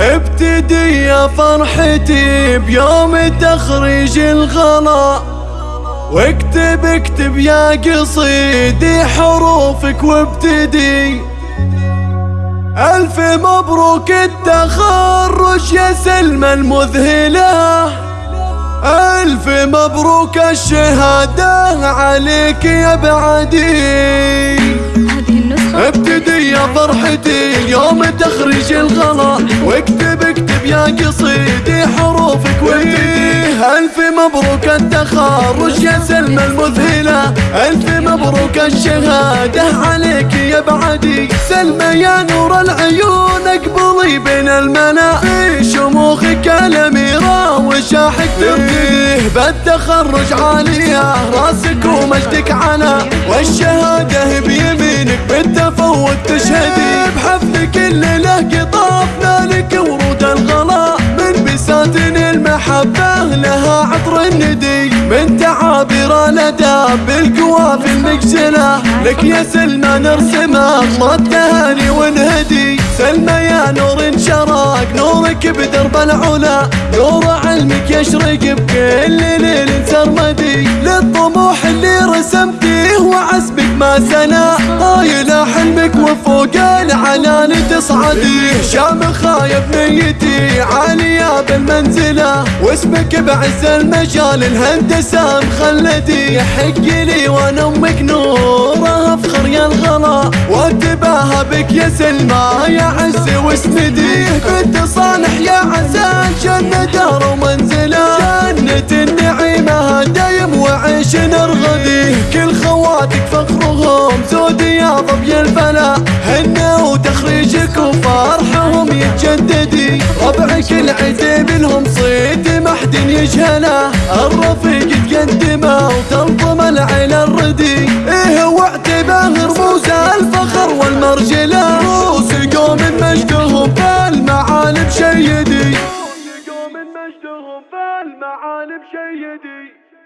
ابتدي يا فرحتي بيوم تخريج الغلا واكتب اكتب يا قصيدي حروفك وابتدي. ألف مبروك التخرج يا سلمى المذهلة. ألف مبروك الشهادة عليك يا بعدي. ابتدي يا فرحتي يوم تخرج الغلا قصيدي حروفك وابتدي ألف مبروك التخرج يا سلمى المذهلة. ألف مبروك الشهادة عليك يا بعدي. سلمى يا نور العيون اقبلي بين الملا في شموخك الأميرة وشاحك ترتيه بالتخرج عالية راسك ومجدك عنا والشهادة بيمينك الندي من تعابير الاداب بالقوافي المكسلة لك يا سلمى نرسمه الله التهاني ونهدي. سلمى يا نور شراك نورك بدرب العلا. نور علمك يشرق بكل ليل سرمدي للطموح اللي رسمتيه وعزبك ما سنا طايلة حلمك وفوق العنان تصعدي. شام خايف نيتي عالية بالمنزلة. واسمك بعز المجال الهندسة مخلدي يحق لي وأنا أمك نورة أفخر يا الغلا واتباها بك يا سلمى يا عز واسندي بنت صالح يا عسى جنة دار ومنزله جنة النعيمة دايم وعيش نرغدي. كل خواتك فخرهم زودي يا ظبي الفلا هنا وتخريجك وفرحهم يتجددي. ربعك العتيب لهم يجهله الرفيق تقدمه وتنظم العيله الردي. إيه واعتباه رموز الفخر والمرجله روس قوم مجدهم بالمعالم شيدي. قوم مجدهم بالمعالم شيدي.